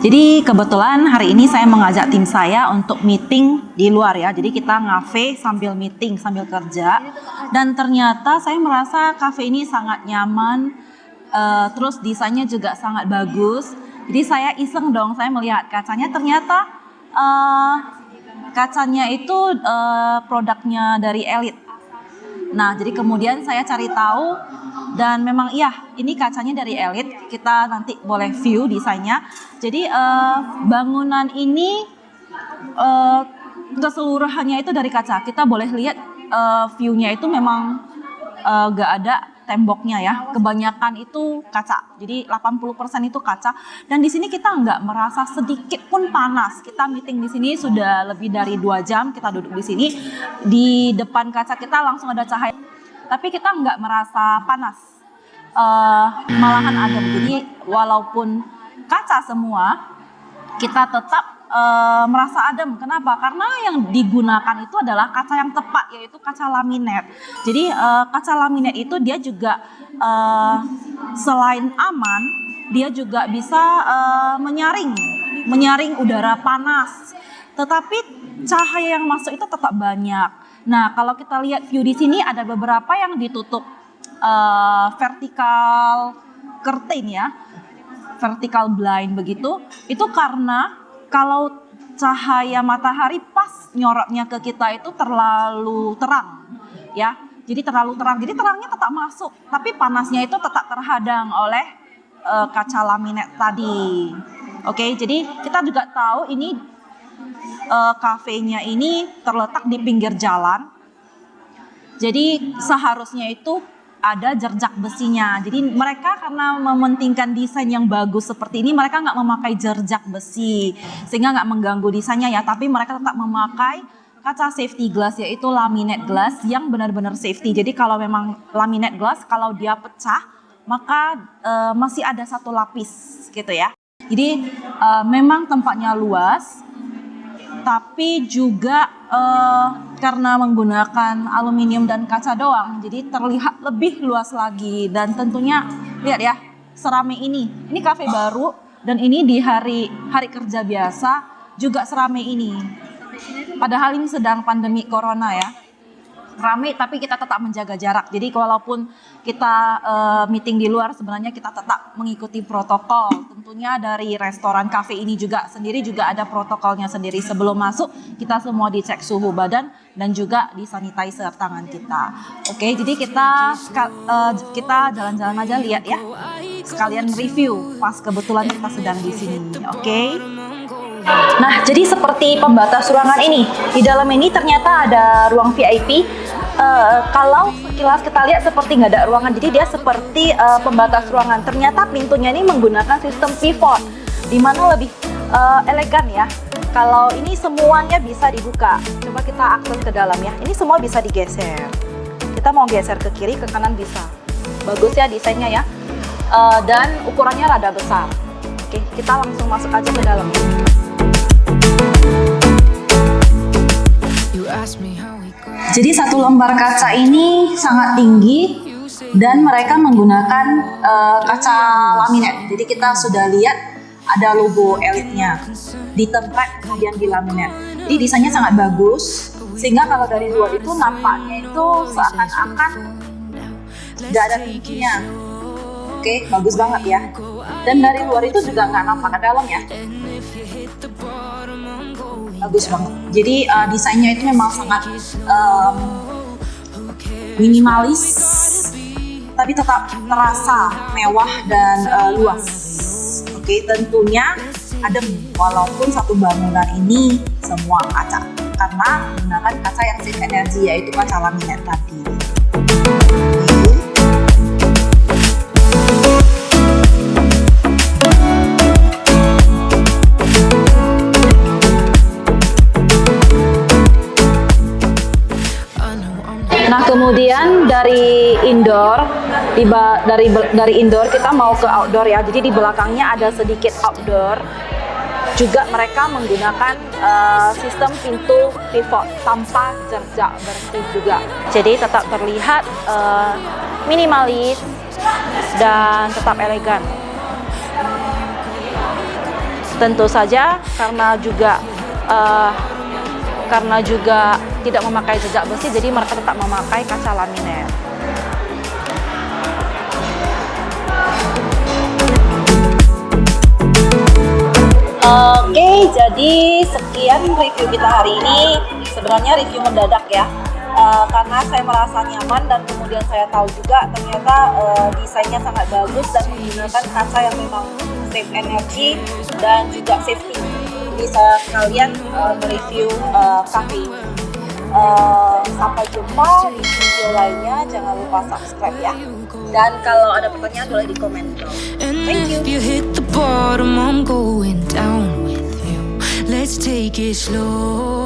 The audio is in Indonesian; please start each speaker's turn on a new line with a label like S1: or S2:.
S1: Jadi kebetulan hari ini saya mengajak tim saya untuk meeting di luar ya. Jadi kita ngafe sambil meeting, sambil kerja. Dan ternyata saya merasa kafe ini sangat nyaman. Uh, terus desainnya juga sangat bagus. Jadi saya iseng dong, saya melihat kacanya ternyata uh, kacanya itu uh, produknya dari Elite. Nah, jadi kemudian saya cari tahu dan memang iya ini kacanya dari Elite. Kita nanti boleh view desainnya. Jadi uh, bangunan ini uh, keseluruhannya itu dari kaca. Kita boleh lihat uh, view-nya itu memang uh, gak ada temboknya ya. Kebanyakan itu kaca. Jadi 80% itu kaca. Dan di sini kita nggak merasa sedikit pun panas. Kita meeting di sini sudah lebih dari dua jam. Kita duduk di sini. Di depan kaca kita langsung ada cahaya. Tapi kita nggak merasa panas. Uh, malahan adem. Jadi walaupun kaca semua, kita tetap uh, merasa adem. Kenapa? Karena yang digunakan itu adalah kaca yang tepat, yaitu kaca laminat. Jadi uh, kaca laminat itu dia juga uh, selain aman, dia juga bisa uh, menyaring, menyaring udara panas. Tetapi cahaya yang masuk itu tetap banyak. Nah, kalau kita lihat view di sini ada beberapa yang ditutup uh, vertikal curtain ya, vertical blind begitu. Itu karena kalau cahaya matahari pas nyorotnya ke kita itu terlalu terang ya. Jadi terlalu terang. Jadi terangnya tetap masuk tapi panasnya itu tetap terhadang oleh uh, kaca laminat tadi. Oke jadi kita juga tahu ini uh, kafenya ini terletak di pinggir jalan. Jadi seharusnya itu ada jerjak besinya. Jadi mereka karena mementingkan desain yang bagus seperti ini, mereka nggak memakai jerjak besi sehingga nggak mengganggu desainnya ya. Tapi mereka tetap memakai kaca safety glass yaitu laminate glass yang benar-benar safety. Jadi kalau memang laminate glass kalau dia pecah maka uh, masih ada satu lapis gitu ya. Jadi uh, memang tempatnya luas, tapi juga uh, karena menggunakan aluminium dan kaca doang, jadi terlihat lebih luas lagi dan tentunya lihat ya serame ini. Ini kafe baru dan ini di hari hari kerja biasa juga serame ini. Padahal ini sedang pandemi corona ya rame tapi kita tetap menjaga jarak. Jadi walaupun kita uh, meeting di luar sebenarnya kita tetap mengikuti protokol. Tentunya dari restoran kafe ini juga sendiri juga ada protokolnya sendiri. Sebelum masuk kita semua dicek suhu badan dan juga di sanitizer tangan kita. Oke, jadi kita uh, kita jalan-jalan aja lihat ya. Sekalian review pas kebetulan kita sedang di sini. Oke. Nah, jadi seperti pembatas ruangan ini. Di dalam ini ternyata ada ruang VIP uh, kalau sekilas kita lihat seperti nggak ada ruangan, jadi dia seperti uh, pembatas ruangan. Ternyata pintunya ini menggunakan sistem pivot, di mana lebih uh, elegan ya. Kalau ini semuanya bisa dibuka. Coba kita akses ke dalam ya. Ini semua bisa digeser. Kita mau geser ke kiri, ke kanan bisa. Bagus ya desainnya ya. Uh, dan ukurannya rada besar. Oke, kita langsung masuk aja ke dalam. Jadi satu lembar kaca ini sangat tinggi dan mereka menggunakan uh, kaca laminat. Jadi kita sudah lihat ada logo elitnya di tempat kemudian di laminat. Jadi desainnya sangat bagus sehingga kalau dari luar itu nampaknya itu seakan-akan nggak ada pintunya. Oke, bagus banget ya. Dan dari luar itu juga nggak nampak ke dalam ya bagus banget. Jadi uh, desainnya itu memang sangat um, minimalis, tapi tetap terasa mewah dan uh, luas. Oke, tentunya adem walaupun satu bangunan ini semua kaca karena menggunakan kaca yang safe energy yaitu kaca laminat tadi. Kemudian dari indoor, di dari dari indoor kita mau ke outdoor ya. Jadi di belakangnya ada sedikit outdoor. Juga mereka menggunakan uh, sistem pintu pivot tanpa jerjak bersih juga. Jadi tetap terlihat uh, minimalis dan tetap elegan. Tentu saja karena juga uh, karena juga tidak memakai jejak besi, jadi mereka tetap memakai kaca laminate. Oke, jadi sekian review kita hari ini. Sebenarnya review mendadak ya, uh, karena saya merasa nyaman dan kemudian saya tahu juga ternyata uh, desainnya sangat bagus dan menggunakan kaca yang memang save energi dan juga safety. Jadi saya sekalian uh, mereview uh, cafe ini. Uh, sampai jumpa di video lainnya. Jangan lupa subscribe ya. Dan kalau ada pertanyaan boleh di komen Thank you. Let's take it slow